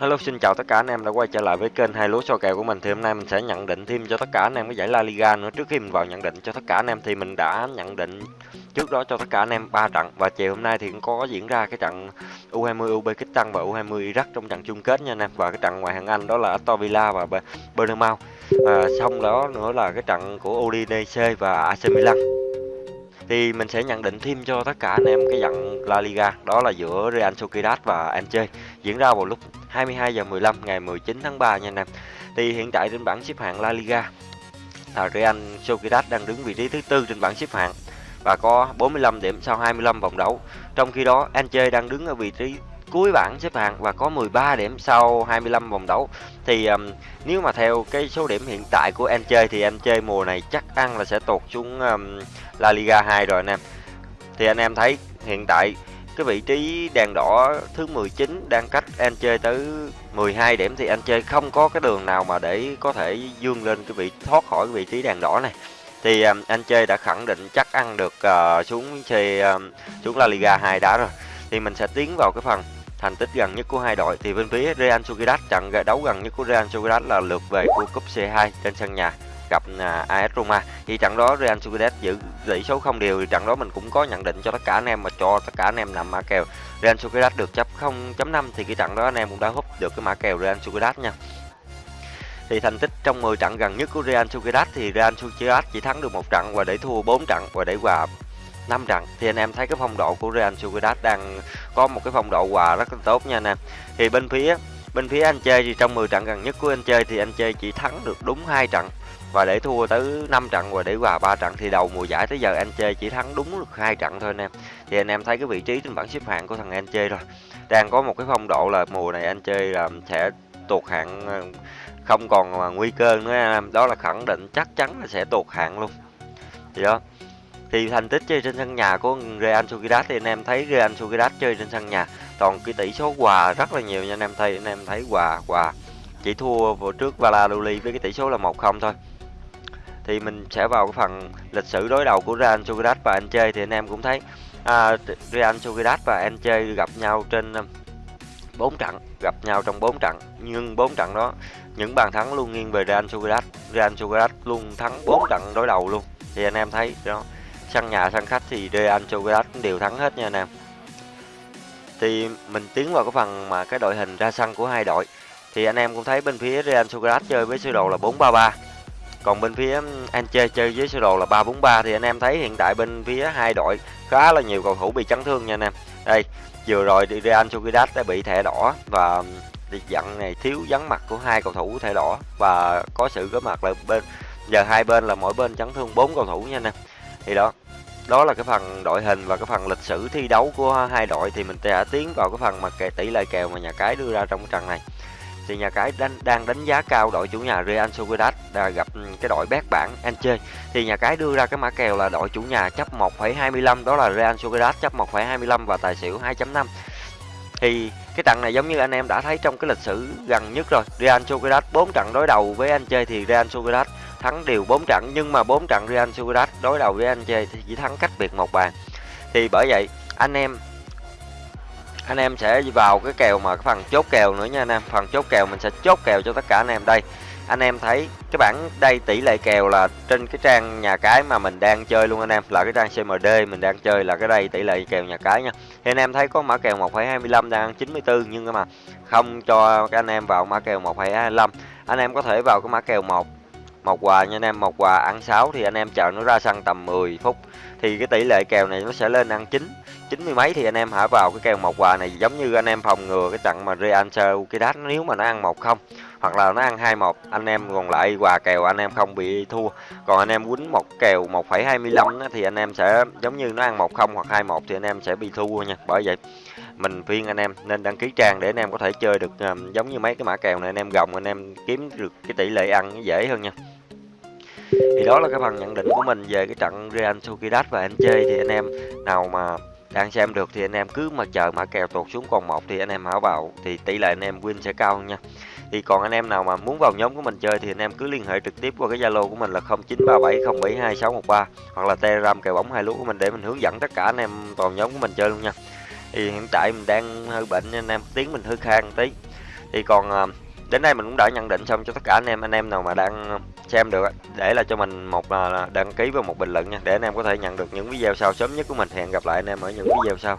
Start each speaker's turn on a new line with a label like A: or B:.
A: Hello, xin chào tất cả anh em đã quay trở lại với kênh hai lúa so kèo của mình. Thì hôm nay mình sẽ nhận định thêm cho tất cả anh em cái giải La Liga nữa. Trước khi mình vào nhận định cho tất cả anh em thì mình đã nhận định trước đó cho tất cả anh em ba trận. Và chiều hôm nay thì cũng có diễn ra cái trận U20 Uzbekistan và U20 Iraq trong trận chung kết nha anh em. Và cái trận ngoài hạng Anh đó là Aston Villa và Bournemouth và xong đó nữa là cái trận của Udinese và AC Milan thì mình sẽ nhận định thêm cho tất cả anh em cái trận La Liga, đó là giữa Real Sociedad và Elche diễn ra vào lúc 22 giờ 15 ngày 19 tháng 3 nha anh em. Thì hiện tại trên bảng xếp hạng La Liga là Real Sociedad đang đứng vị trí thứ tư trên bảng xếp hạng và có 45 điểm sau 25 vòng đấu. Trong khi đó Elche đang đứng ở vị trí cuối bảng xếp hạng và có 13 điểm sau 25 vòng đấu. Thì um, nếu mà theo cái số điểm hiện tại của anh chơi thì anh chơi mùa này chắc ăn là sẽ tụt xuống um, La Liga 2 rồi anh em. Thì anh em thấy hiện tại cái vị trí đèn đỏ thứ 19 đang cách anh chơi tới 12 điểm thì anh chơi không có cái đường nào mà để có thể dương lên cái vị thoát khỏi cái vị trí đèn đỏ này thì um, chơi đã khẳng định chắc ăn được uh, xuống chơi um, xuống La Liga 2 đã rồi thì mình sẽ tiến vào cái phần thành tích gần nhất của hai đội thì bên phía Real Sociedad trận đấu gần nhất của Real Sociedad là lượt về của cúp C2 trên sân nhà, gặp à, AS Roma. Thì trận đó Real Sociedad giữ tỷ số không đều thì trận đó mình cũng có nhận định cho tất cả anh em mà cho tất cả anh em nằm mã kèo. Real Sociedad được chấp 0.5 thì cái trận đó anh em cũng đã hút được cái mã kèo Real Sociedad nha. Thì thành tích trong 10 trận gần nhất của Real Sociedad thì Real Sociedad chỉ thắng được một trận và để thua 4 trận và để hòa năm trận thì anh em thấy cái phong độ của Real Sociedad đang có một cái phong độ hòa rất là tốt nha anh em thì bên phía bên phía anh chơi thì trong 10 trận gần nhất của anh chơi thì anh chơi chỉ thắng được đúng hai trận. Và để thua tới 5 trận và để hòa 3 trận thì đầu mùa giải tới giờ anh chơi chỉ thắng đúng được hai trận thôi anh em thì anh em thấy cái vị trí trên bảng xếp hạng của thằng anh chơi rồi. Đang có một cái phong độ là mùa này anh chơi là sẽ tụt hạng ờ, không còn nguy cơ nữa anh em. Đó là khẳng định chắc chắn là sẽ tụt hạng luôn. Thì đó thì thành tích chơi trên sân nhà của Real Sociedad thì anh em thấy Real Sociedad chơi trên sân nhà. Toàn cái tỷ số hòa rất là nhiều nha anh em thấy anh em thấy hòa hòa. Chỉ thua vào trước Valladolid với cái tỷ số là 1-0 thôi. Thì mình sẽ vào cái phần lịch sử đối đầu của Real Sociedad và anh chơi thì anh em cũng thấy à, Real Sociedad và chơi gặp nhau trên um, 4 trận gặp nhau trong 4 trận nhưng 4 trận đó những bàn thắng luôn nghiêng về Real Sociedad. Real Sociedad luôn thắng 4 trận đối đầu luôn. Thì anh em thấy đó sân nhà sân khách thì Real Sociedad cũng đều thắng hết nha anh em. Thì mình tiến vào cái phần mà cái đội hình ra sân của hai đội. Thì anh em cũng thấy bên phía Real Sociedad chơi với sơ đồ là 4-3-3 còn bên phía Anche chơi với sơ đồ là 3-4-3 thì anh em thấy hiện tại bên phía hai đội khá là nhiều cầu thủ bị chấn thương nha anh em. Đây, vừa rồi thì Real Sociedad đã bị thẻ đỏ và dặn này thiếu vắng mặt của hai cầu thủ thẻ đỏ. Và có sự có mặt là bên, giờ hai bên là mỗi bên chấn thương bốn cầu thủ nha anh em thì đó đó là cái phần đội hình và cái phần lịch sử thi đấu của hai đội. Thì mình sẽ tiến vào cái phần mà kệ tỷ lệ kèo mà nhà cái đưa ra trong cái trận này. Thì nhà cái đánh, đang đánh giá cao đội chủ nhà Real Sociedad đã gặp ừ, cái đội bét bảng Elche thì nhà cái đưa ra cái mã kèo là đội chủ nhà chấp 1,25 đó là Real Sociedad chấp 1,25 và tài xỉu 2.5 thì cái trận này giống như anh em đã thấy trong cái lịch sử gần nhất rồi. Real Sociedad 4 trận đối đầu với Elche thì Real Sociedad thắng đều 4 trận nhưng mà 4 trận Real Sociedad đối đầu với Elche thì chỉ thắng cách biệt một bàn. Thì bởi vậy anh em anh em sẽ vào cái kèo mà cái phần chốt kèo nữa nha anh em. Phần chốt kèo mình sẽ chốt kèo cho tất cả anh em. Đây anh em thấy cái bảng đây tỷ lệ kèo là trên cái trang nhà cái mà mình đang chơi luôn anh em. Là cái trang CMD mình đang chơi là cái đây tỷ lệ kèo nhà cái nha. Thì anh em thấy có mã kèo 1,25 đang 94 nhưng mà không cho các anh em vào mã kèo 1,25 anh em có thể vào cái mã kèo 1 một quà nha anh em một quà ăn 6 thì anh em chờ nó ra sân tầm 10 phút thì cái tỷ lệ kèo này nó sẽ lên ăn chín chín mươi mấy thì anh em hãy vào cái kèo một quà này giống như anh em phòng ngừa cái trận mà Real Sociedad nếu mà nó ăn một không hoặc là nó ăn hai một anh em còn lại quà kèo anh em không bị thua còn anh em quýnh một kèo 1,25 thì anh em sẽ giống như nó ăn một không hoặc hai một thì anh em sẽ bị thua nha bởi vậy mình khuyên anh em nên đăng ký trang để anh em có thể chơi được giống như mấy cái mã kèo này anh em gồng anh em kiếm được cái tỷ lệ ăn dễ hơn nha thì đó là cái phần nhận định của mình về cái trận Real Sociedad và anh chơi thì anh em nào mà đang xem được thì anh em cứ mà chờ mã kèo tụt xuống còn một thì anh em hảo vào, thì tỷ lệ anh em win sẽ cao nha. Thì còn anh em nào mà muốn vào nhóm của mình chơi thì anh em cứ liên hệ trực tiếp qua cái zalo của mình là 0937072613 hoặc là telegram kèo bóng hai lúa của mình để mình hướng dẫn tất cả anh em vào nhóm của mình chơi luôn nha. Thì hiện tại mình đang hơi bệnh nên anh em tiếng mình hơi khang tí. Thì còn à, đến đây mình cũng đã nhận định xong cho tất cả anh em anh em nào mà đang xem được để là cho mình một à, là đăng ký và một bình luận nha, để anh em có thể nhận được những video sau. Sớm nhất của mình, hẹn gặp lại anh em ở những video sau.